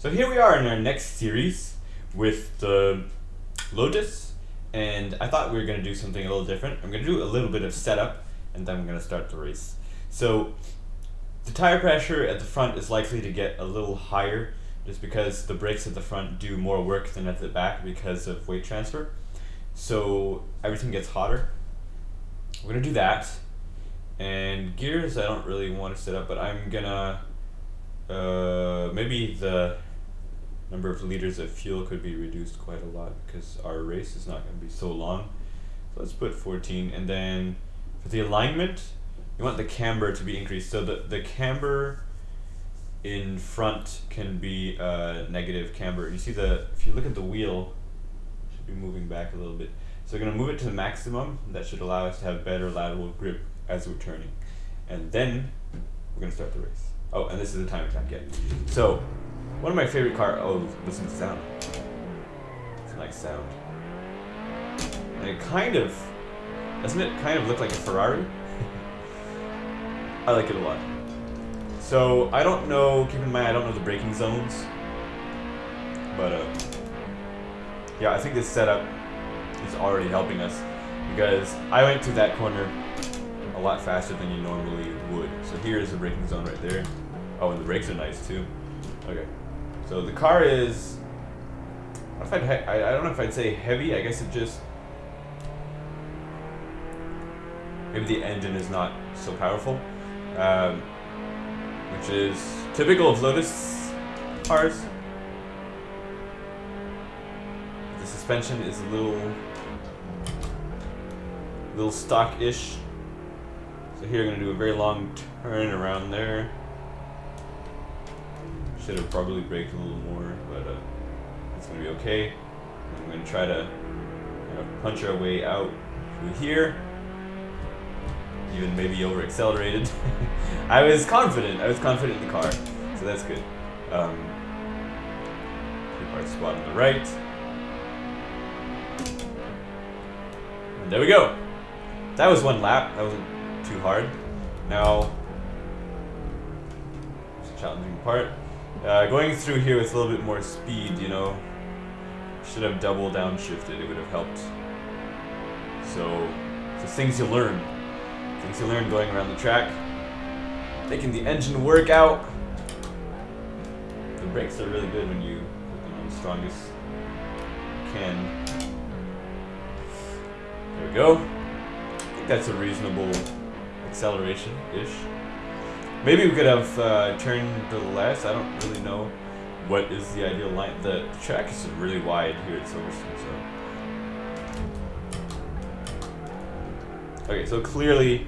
So here we are in our next series with the Lotus, and I thought we were going to do something a little different. I'm going to do a little bit of setup, and then I'm going to start the race. So the tire pressure at the front is likely to get a little higher just because the brakes at the front do more work than at the back because of weight transfer. So everything gets hotter. We're going to do that. And gears I don't really want to set up, but I'm going to uh, maybe the number of liters of fuel could be reduced quite a lot because our race is not going to be so long. So let's put 14 and then for the alignment you want the camber to be increased. So the, the camber in front can be uh, negative camber. You see the, if you look at the wheel, should be moving back a little bit. So we're going to move it to the maximum. That should allow us to have better lateral grip as we're turning. And then we're going to start the race. Oh, and this is the time attack yet. So one of my favorite car. Oh, listen to the sound. It's a nice sound. And it kind of doesn't it kind of look like a Ferrari? I like it a lot. So I don't know. Keep in mind, I don't know the braking zones. But uh, yeah, I think this setup is already helping us because I went through that corner a lot faster than you normally would. So here is the braking zone right there. Oh, and the brakes are nice too. Okay. So the car is. I, I, I don't know if I'd say heavy. I guess it just. Maybe the engine is not so powerful, um, which is typical of Lotus cars. The suspension is a little, little stock-ish. So here I'm gonna do a very long turn around there. Should have probably brake a little more, but uh, it's gonna be okay. I'm gonna try to kind of punch our way out through here. Even maybe over accelerated. I was confident. I was confident in the car, so that's good. Um, keep our on the right. And there we go. That was one lap. That wasn't too hard. Now, it's a challenging part. Uh, going through here with a little bit more speed, you know, should have double downshifted. It would have helped. So, the things you learn. Things you learn going around the track. Making the engine work out. The brakes are really good when you put them on the strongest can. There we go. I think that's a reasonable acceleration-ish. Maybe we could have uh, turned to the left. I don't really know what is the ideal line. The track is really wide here at Silverstone, so. Okay, so clearly,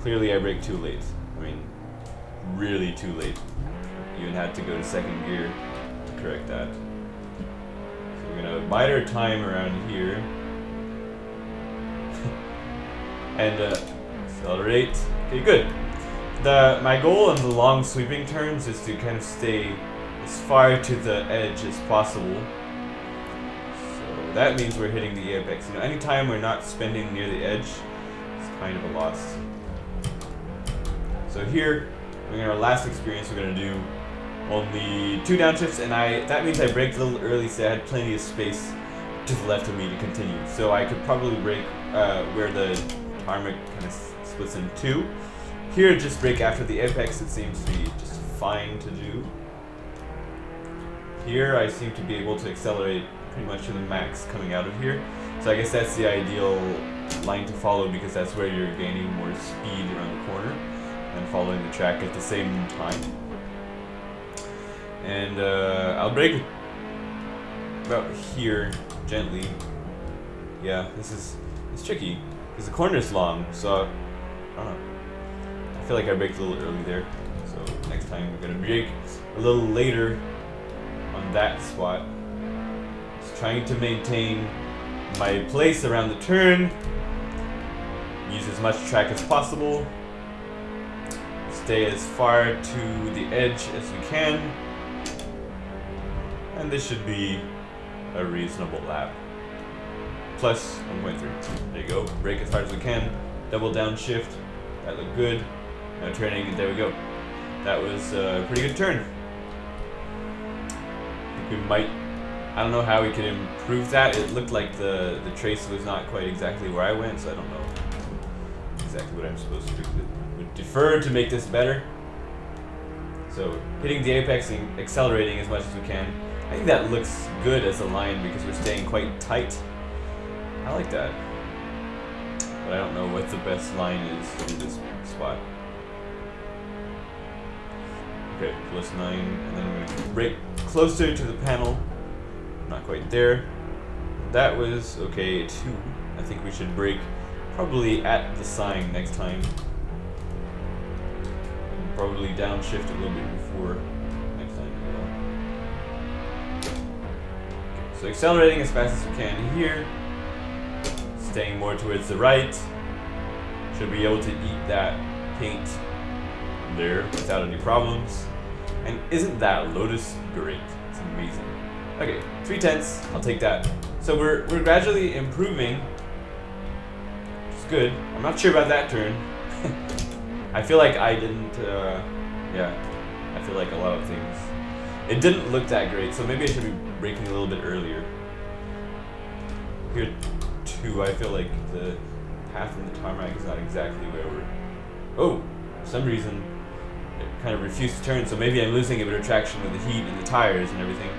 clearly I brake too late. I mean, really too late. Even had to go to second gear to correct that. So we're gonna bide our time around here. and uh, accelerate. Okay, good the my goal in the long sweeping turns is to kind of stay as far to the edge as possible. So that means we're hitting the apex. You know, anytime we're not spending near the edge, it's kind of a loss. So here, in our last experience, we're gonna do only two downshifts, and I that means I braked a little early, so I had plenty of space to the left of me to continue. So I could probably brake uh, where the tarmac kind of splits in two. Here, just brake after the apex, it seems to be just fine to do. Here, I seem to be able to accelerate pretty much to the max coming out of here. So I guess that's the ideal line to follow because that's where you're gaining more speed around the corner and following the track at the same time. And uh, I'll brake about here gently. Yeah, this is it's tricky because the corner is long, so I don't know. Feel like I braked a little early there. So next time we're gonna brake a little later on that spot. Just trying to maintain my place around the turn. Use as much track as possible. Stay as far to the edge as we can. And this should be a reasonable lap. Plus 1.3. There you go. Brake as hard as we can. Double downshift. That looked good. Turning, there we go. That was a pretty good turn. we might. I don't know how we could improve that. It looked like the the trace was not quite exactly where I went, so I don't know exactly what I'm supposed to do. Would defer to make this better. So hitting the apex and accelerating as much as we can. I think that looks good as a line because we're staying quite tight. I like that. But I don't know what the best line is in this spot. Okay, plus 9, and then we're brake closer to the panel. Not quite there. That was, okay, 2. I think we should brake probably at the sign next time. Probably downshift a little bit before next time. Okay, so accelerating as fast as we can here. Staying more towards the right. Should be able to eat that paint there without any problems. And isn't that Lotus great? It's amazing. Okay, three tenths, I'll take that. So we're, we're gradually improving, is good. I'm not sure about that turn. I feel like I didn't, uh, yeah, I feel like a lot of things. It didn't look that great, so maybe I should be braking a little bit earlier. Here, too, I feel like the path from the tarmac is not exactly where we're... Oh, for some reason, kind of refused to turn, so maybe I'm losing a bit of traction with the heat and the tires and everything.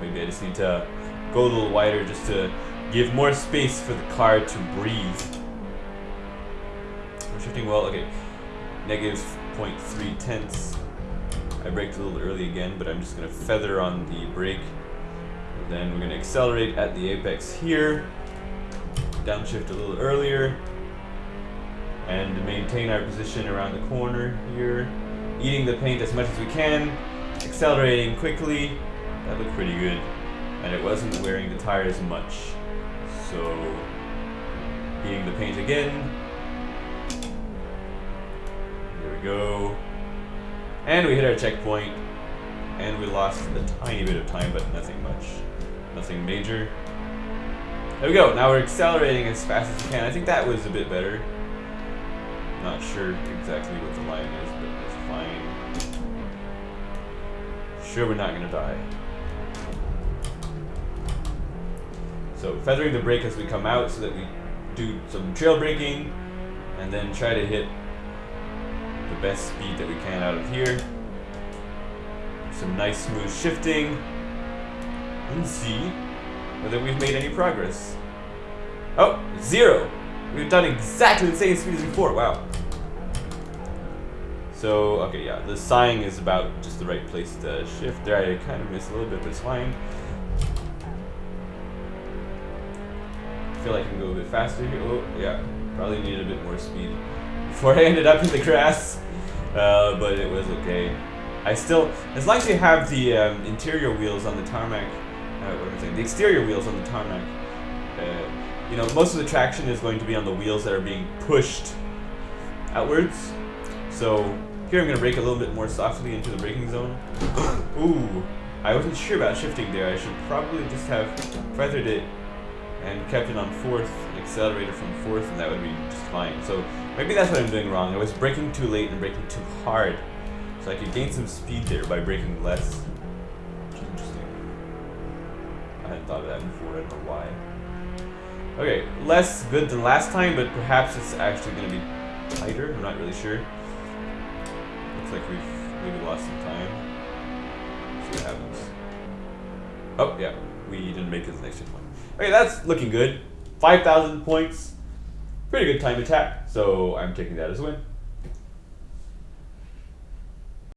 Maybe I just need to go a little wider just to give more space for the car to breathe. We're shifting well, okay. Negative 0.3 tenths. I braked a little early again, but I'm just going to feather on the brake. And then we're going to accelerate at the apex here. Downshift a little earlier and maintain our position around the corner here. Eating the paint as much as we can, accelerating quickly. That looked pretty good. And it wasn't wearing the tires much. So, eating the paint again. There we go. And we hit our checkpoint. And we lost a tiny bit of time, but nothing much. Nothing major. There we go. Now we're accelerating as fast as we can. I think that was a bit better. Not sure exactly what the line is, but it's fine. Sure we're not gonna die. So feathering the brake as we come out so that we do some trail braking and then try to hit the best speed that we can out of here. Some nice smooth shifting and see whether we've made any progress. Oh, zero! We've done exactly the same speed as before, wow. So, okay, yeah, the sighing is about just the right place to shift. There I kind of missed a little bit, but it's fine. I feel like I can go a bit faster here. Oh, yeah, probably needed a bit more speed before I ended up in the grass. Uh, but it was okay. I still, as long as you have the um, interior wheels on the tarmac, uh, what am I saying, the exterior wheels on the tarmac, uh, you know, most of the traction is going to be on the wheels that are being pushed outwards. So here I'm going to brake a little bit more softly into the braking zone. Ooh, I wasn't sure about shifting there. I should probably just have feathered it and kept it on fourth, accelerated from fourth, and that would be just fine. So maybe that's what I'm doing wrong. I was braking too late and braking too hard. So I could gain some speed there by braking less. Which is interesting. I hadn't thought of that before, I don't know why. Okay, less good than last time, but perhaps it's actually going to be tighter. I'm not really sure. Looks like we've maybe lost some time. see what happens. Oh, yeah. We didn't make this next point. Okay, that's looking good. 5,000 points. Pretty good time attack, so I'm taking that as a win.